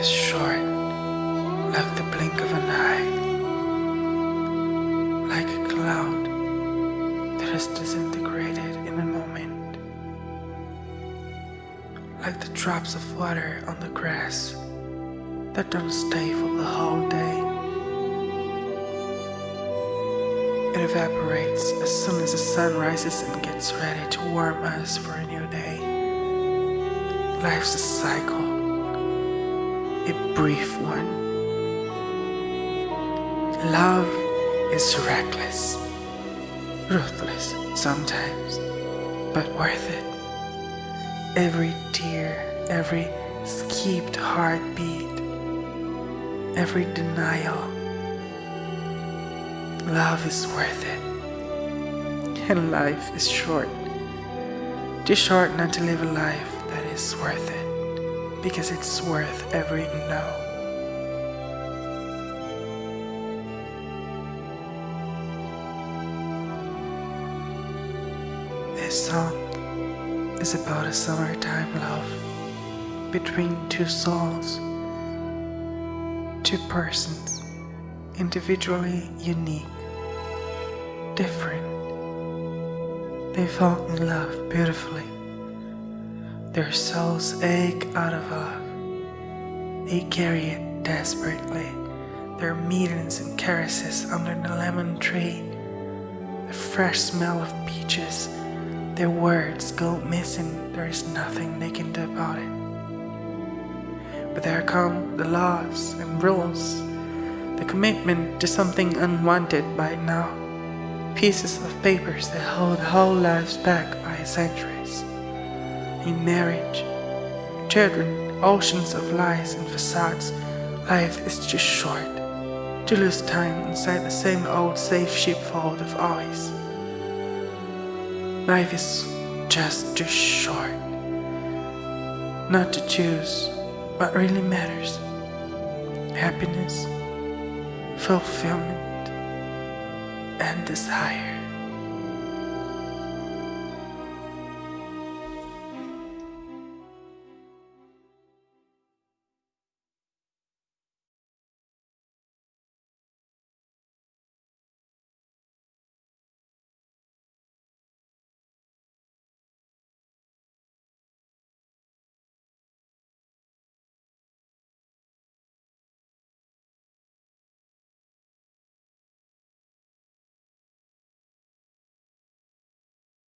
is short, like the blink of an eye, like a cloud that is disintegrated in a moment, like the drops of water on the grass that don't stay for the whole day. It evaporates as soon as the sun rises and gets ready to warm us for a new day. Life's a cycle, a brief one. Love is reckless, ruthless sometimes, but worth it. Every tear, every skipped heartbeat, every denial. Love is worth it. And life is short. Too short not to live a life that is worth it. Because it's worth every no. This song is about a summertime love between two souls, two persons, individually unique, different. They fall in love beautifully. Their souls ache out of love. They carry it desperately. Their meetings and caresses under the lemon tree. The fresh smell of peaches. Their words go missing. There is nothing they can do about it. But there come the laws and rules. The commitment to something unwanted by now. Pieces of papers that hold whole lives back by centuries in marriage, children, oceans of lies and facades, life is just short. To lose time inside the same old safe sheepfold of always. Life is just too short. Not to choose what really matters. Happiness, fulfillment, and desire.